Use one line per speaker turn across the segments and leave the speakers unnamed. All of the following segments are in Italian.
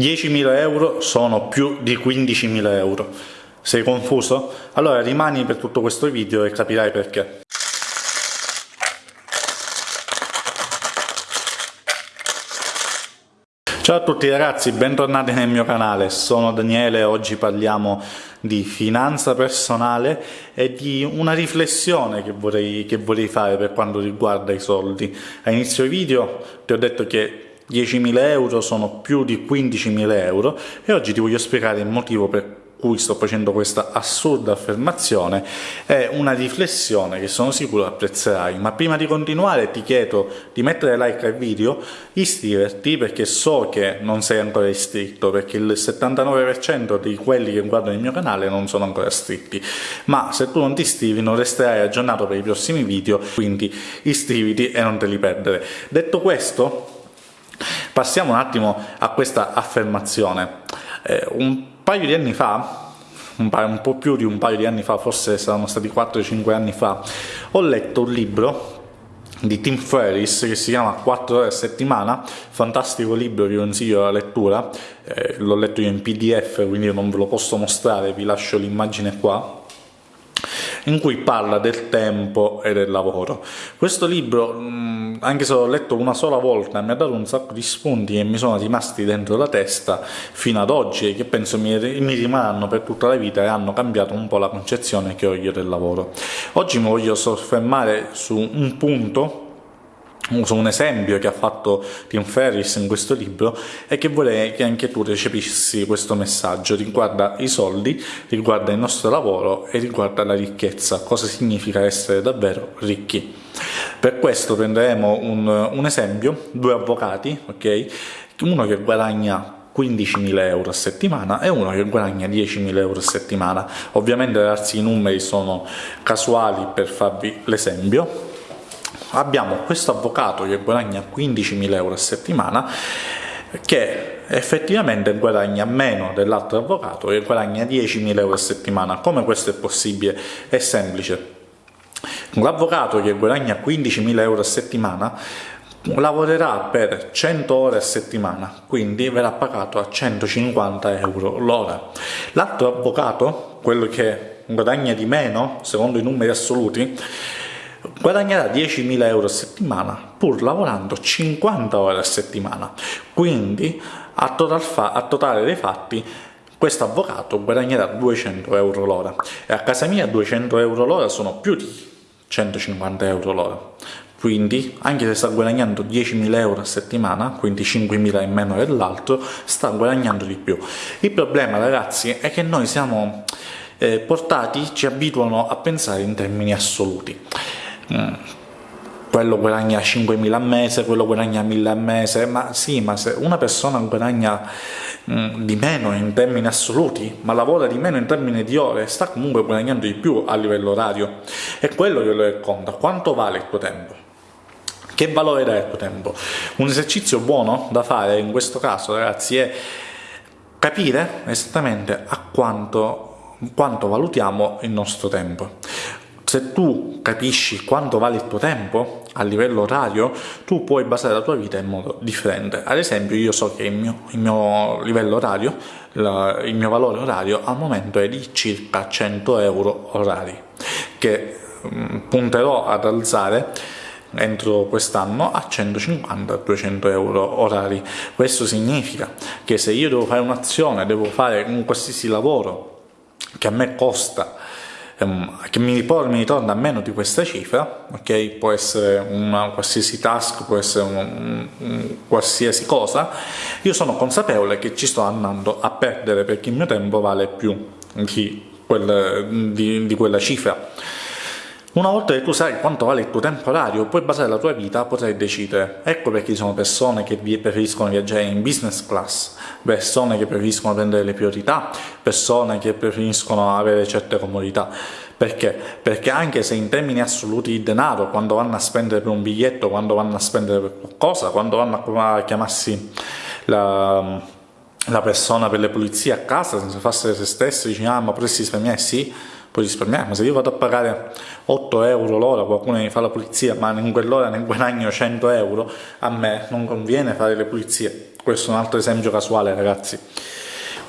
10.000 euro sono più di 15.000 euro. Sei confuso? Allora rimani per tutto questo video e capirai perché. Ciao a tutti ragazzi, bentornati nel mio canale, sono Daniele e oggi parliamo di finanza personale e di una riflessione che vorrei, che vorrei fare per quanto riguarda i soldi. A inizio video ti ho detto che 10.000 euro sono più di 15.000 euro. E oggi ti voglio spiegare il motivo per cui sto facendo questa assurda affermazione. È una riflessione che sono sicuro apprezzerai. Ma prima di continuare ti chiedo di mettere like al video iscriverti perché so che non sei ancora iscritto perché il 79% di quelli che guardano il mio canale non sono ancora iscritti. Ma se tu non ti iscrivi non resterai aggiornato per i prossimi video quindi iscriviti e non te li perdere. Detto questo Passiamo un attimo a questa affermazione. Eh, un paio di anni fa, un, po' più di un paio di anni fa, forse saranno stati 4-5 anni fa, ho letto un libro di Tim Ferriss che si chiama 4 ore a settimana, fantastico libro, vi consiglio la lettura, eh, l'ho letto io in pdf quindi non ve lo posso mostrare, vi lascio l'immagine qua, in cui parla del tempo e del lavoro. Questo libro, mm, anche se l'ho letto una sola volta, mi ha dato un sacco di spunti e mi sono rimasti dentro la testa fino ad oggi e che penso mi rimarranno per tutta la vita e hanno cambiato un po' la concezione che ho io del lavoro. Oggi mi voglio soffermare su un punto uso un esempio che ha fatto Tim Ferris in questo libro e che vorrei che anche tu recepissi questo messaggio riguarda i soldi, riguarda il nostro lavoro e riguarda la ricchezza, cosa significa essere davvero ricchi. Per questo prenderemo un, un esempio, due avvocati, ok? Uno che guadagna 15.000 euro a settimana e uno che guadagna 10.000 euro a settimana. Ovviamente darsi i numeri sono casuali per farvi l'esempio, abbiamo questo avvocato che guadagna 15.000 euro a settimana che effettivamente guadagna meno dell'altro avvocato che guadagna 10.000 euro a settimana. Come questo è possibile? È semplice. L'avvocato che guadagna 15.000 euro a settimana lavorerà per 100 ore a settimana, quindi verrà pagato a 150 euro l'ora. L'altro avvocato, quello che guadagna di meno, secondo i numeri assoluti, guadagnerà 10.000 euro a settimana pur lavorando 50 ore a settimana. Quindi, a, total a totale dei fatti, questo avvocato guadagnerà 200 euro l'ora e a casa mia 200 euro l'ora sono più di 150 euro l'ora. Quindi, anche se sta guadagnando 10.000 euro a settimana, quindi 5.000 in meno dell'altro, sta guadagnando di più. Il problema, ragazzi, è che noi siamo eh, portati, ci abituano a pensare in termini assoluti. Mm. quello guadagna 5.000 al mese, quello guadagna 1.000 al mese, ma sì, ma se una persona guadagna mm, di meno in termini assoluti, ma lavora di meno in termini di ore, sta comunque guadagnando di più a livello orario. È quello che lo conta, quanto vale il tuo tempo? Che valore dà il tuo tempo? Un esercizio buono da fare in questo caso, ragazzi, è capire esattamente a quanto, quanto valutiamo il nostro tempo se tu capisci quanto vale il tuo tempo a livello orario, tu puoi basare la tua vita in modo differente. Ad esempio, io so che il mio, il mio livello orario, la, il mio valore orario al momento è di circa 100 euro orari, che mh, mm, punterò ad alzare entro quest'anno a 150-200 euro orari. Questo significa che se io devo fare un'azione, devo fare un qualsiasi lavoro che a me costa Che mi, mi ritorna a meno di questa cifra, ok? Può essere una qualsiasi task, può essere un, un, un qualsiasi cosa, io sono consapevole che ci sto andando a perdere perché il mio tempo vale più di, quel, di, di quella cifra. Una volta che tu sai quanto vale il tuo tempo orario, puoi basare la tua vita, potrai decidere. Ecco perché ci sono persone che preferiscono viaggiare in business class, persone che preferiscono prendere le priorità, persone che preferiscono avere certe comodità. Perché? Perché anche se in termini assoluti di denaro, quando vanno a spendere per un biglietto, quando vanno a spendere per qualcosa, quando vanno a chiamarsi la, la persona per le pulizie a casa, senza farsi se stessi, dici ah ma potresti risparmiare? Sì, puoi risparmiare, ma se io vado a pagare 8 euro l'ora, qualcuno mi fa la pulizia, ma in quell'ora ne guadagno 100 euro, a me non conviene fare le pulizie. Questo è un altro esempio casuale, ragazzi.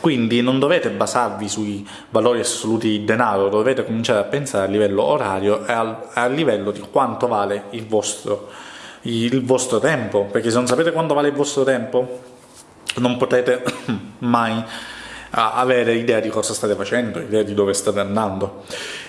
Quindi non dovete basarvi sui valori assoluti di denaro, dovete cominciare a pensare a livello orario e a livello di quanto vale il vostro, il vostro tempo, perché se non sapete quanto vale il vostro tempo non potete mai avere idea di cosa state facendo, idea di dove state andando.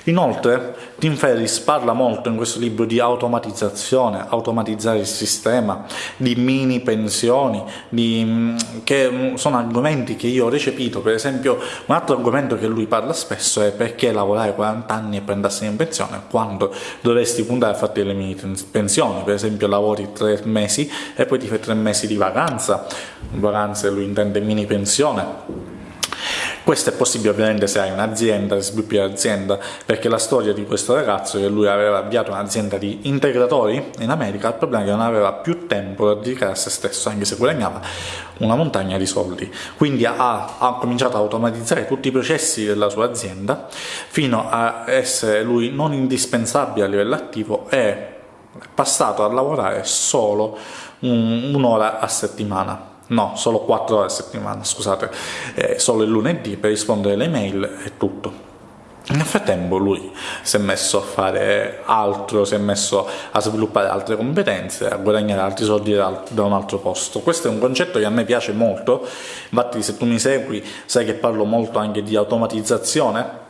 Inoltre, Tim Ferriss parla molto in questo libro di automatizzazione, automatizzare il sistema, di mini pensioni, di, mm, che mm, sono argomenti che io ho recepito. Per esempio, un altro argomento che lui parla spesso è perché lavorare 40 anni e prendersi in pensione quando dovresti puntare a farti le mini pensioni. Per esempio, lavori 3 mesi e poi ti fai 3 mesi di vacanza. Vacanze lui intende mini pensione questo è possibile ovviamente se hai un'azienda, se sviluppi un'azienda, perché la storia di questo ragazzo è che lui aveva avviato un'azienda di integratori in America, il problema è che non aveva più tempo da dedicare a se stesso, anche se guadagnava una montagna di soldi. Quindi ha, ha cominciato a automatizzare tutti i processi della sua azienda fino a essere lui non indispensabile a livello attivo e passato a lavorare solo un'ora a settimana no, solo 4 ore a settimana, scusate, eh, solo il lunedì per rispondere alle mail e tutto. Nel frattempo lui si è messo a fare altro, si è messo a sviluppare altre competenze, a guadagnare altri soldi da un altro posto. Questo è un concetto che a me piace molto, infatti se tu mi segui sai che parlo molto anche di automatizzazione,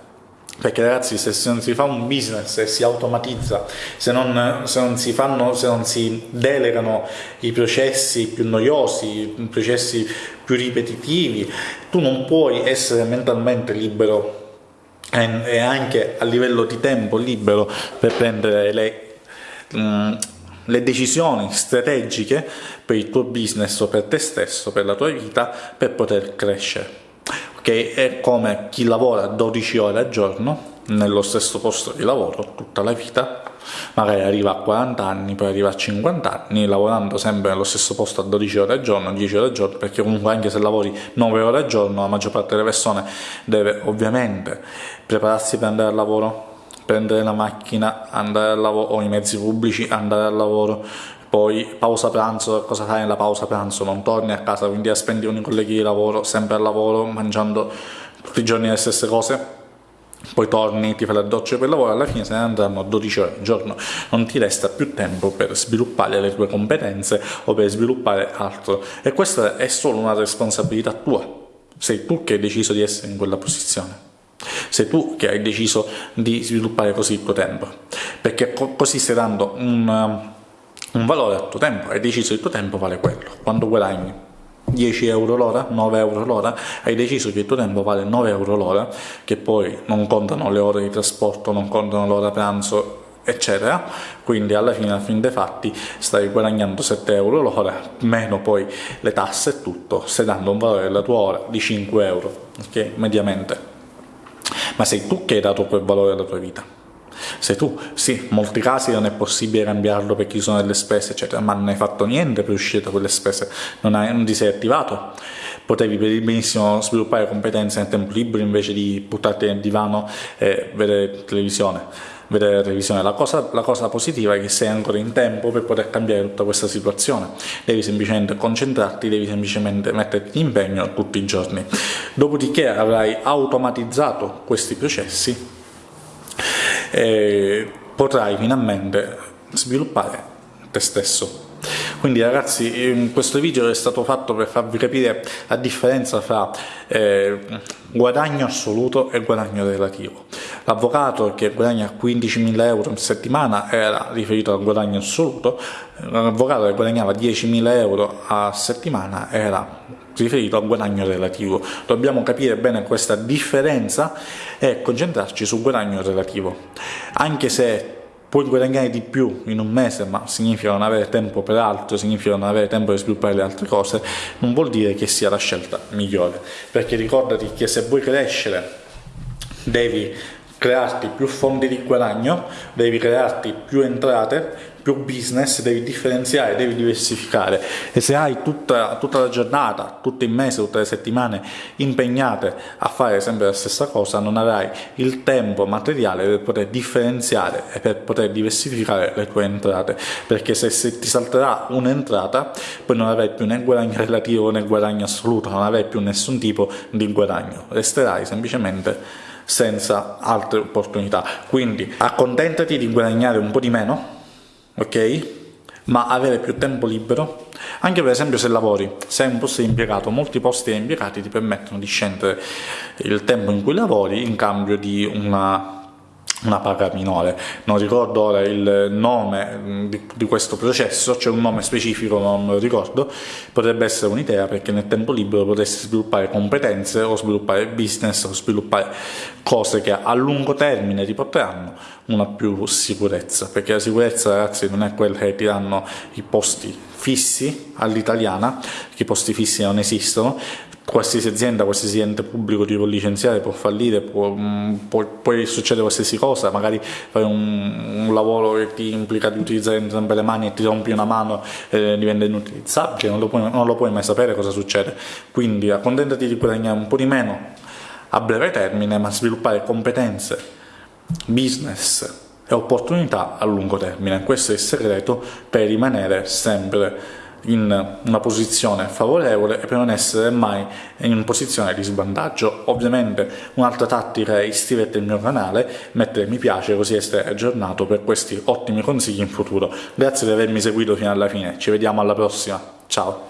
perché ragazzi se, non si fa un business e si automatizza, se non, se non, si fanno, se non si delegano i processi più noiosi, i processi più ripetitivi, tu non puoi essere mentalmente libero e anche a livello di tempo libero per prendere le, mm, le decisioni strategiche per il tuo business o per te stesso, per la tua vita, per poter crescere che è come chi lavora 12 ore al giorno nello stesso posto di lavoro tutta la vita, magari arriva a 40 anni, poi arriva a 50 anni, lavorando sempre nello stesso posto a 12 ore al giorno, 10 ore al giorno, perché comunque anche se lavori 9 ore al giorno, la maggior parte delle persone deve ovviamente prepararsi per andare al lavoro, prendere la macchina, andare al lavoro, o i mezzi pubblici, andare al lavoro, poi pausa pranzo, cosa fai nella pausa pranzo? Non torni a casa, quindi a spendi con i colleghi di lavoro, sempre al lavoro, mangiando tutti i giorni le stesse cose, poi torni, ti fai la doccia per lavoro, alla fine se ne andranno 12 ore al giorno, non ti resta più tempo per sviluppare le tue competenze o per sviluppare altro. E questa è solo una responsabilità tua, sei tu che hai deciso di essere in quella posizione. Sei tu che hai deciso di sviluppare così il tuo tempo, perché co così stai dando un, un valore al tuo tempo, hai deciso che il tuo tempo vale quello. Quando guadagni? 10 euro l'ora, 9 euro l'ora, hai deciso che il tuo tempo vale 9 euro l'ora, che poi non contano le ore di trasporto, non contano l'ora pranzo, eccetera, quindi alla fine, al fin dei fatti, stai guadagnando 7 euro l'ora, meno poi le tasse e tutto, stai dando un valore della tua ora di 5 euro, ok, mediamente. Ma sei tu che hai dato quel valore alla tua vita sei tu. Sì, in molti casi non è possibile cambiarlo perché ci sono delle spese, eccetera, ma non hai fatto niente per uscire da quelle spese, non, hai, non ti sei attivato. Potevi benissimo sviluppare competenze nel tempo libero invece di buttarti nel divano e vedere televisione vedere la televisione. La cosa, la cosa, positiva è che sei ancora in tempo per poter cambiare tutta questa situazione. Devi semplicemente concentrarti, devi semplicemente metterti in impegno tutti i giorni. Dopodiché avrai automatizzato questi processi e potrai finalmente sviluppare te stesso. Quindi ragazzi questo video è stato fatto per farvi capire la differenza fra eh, guadagno assoluto e guadagno relativo. L'avvocato che guadagna 15.000 euro in settimana era riferito al guadagno assoluto, l'avvocato che guadagnava 10.000 euro a settimana era riferito al guadagno relativo. Dobbiamo capire bene questa differenza e concentrarci sul guadagno relativo. Anche se puoi guadagnare di più in un mese, ma significa non avere tempo per altro, significa non avere tempo per sviluppare le altre cose, non vuol dire che sia la scelta migliore. Perché ricordati che se vuoi crescere devi crearti più fonti di guadagno, devi crearti più entrate, più business, devi differenziare, devi diversificare. E se hai tutta, tutta la giornata, tutto il mese, tutte le settimane impegnate a fare sempre la stessa cosa, non avrai il tempo materiale per poter differenziare e per poter diversificare le tue entrate, perché se, se ti salterà un'entrata, poi non avrai più né guadagno relativo né guadagno assoluto, non avrai più nessun tipo di guadagno, resterai semplicemente senza altre opportunità. Quindi accontentati di guadagnare un po' di meno, ok? Ma avere più tempo libero, anche per esempio se lavori, se hai un posto di impiegato, molti posti di impiegati ti permettono di scendere il tempo in cui lavori in cambio di una una paga minore. Non ricordo ora il nome mm, di, di questo processo, c'è un nome specifico, non lo ricordo, potrebbe essere un'idea perché nel tempo libero potresti sviluppare competenze o sviluppare business o sviluppare cose che a lungo termine ti porteranno una più sicurezza, perché la sicurezza ragazzi non è quella che ti danno i posti fissi all'italiana, che i posti fissi non esistono, qualsiasi azienda, qualsiasi ente pubblico ti può licenziare, può fallire, può, mm, può, poi succede qualsiasi cosa, magari fai un, un, lavoro che ti implica di utilizzare entrambe le mani e ti rompi una mano e diventa inutilizzabile, non lo, puoi, non lo puoi mai sapere cosa succede. Quindi accontentati di guadagnare un po' di meno a breve termine, ma sviluppare competenze, business e opportunità a lungo termine. Questo è il segreto per rimanere sempre in una posizione favorevole e per non essere mai in posizione di svantaggio. Ovviamente un'altra tattica è iscriverti al mio canale, mettere mi piace così essere aggiornato per questi ottimi consigli in futuro. Grazie di avermi seguito fino alla fine, ci vediamo alla prossima, ciao!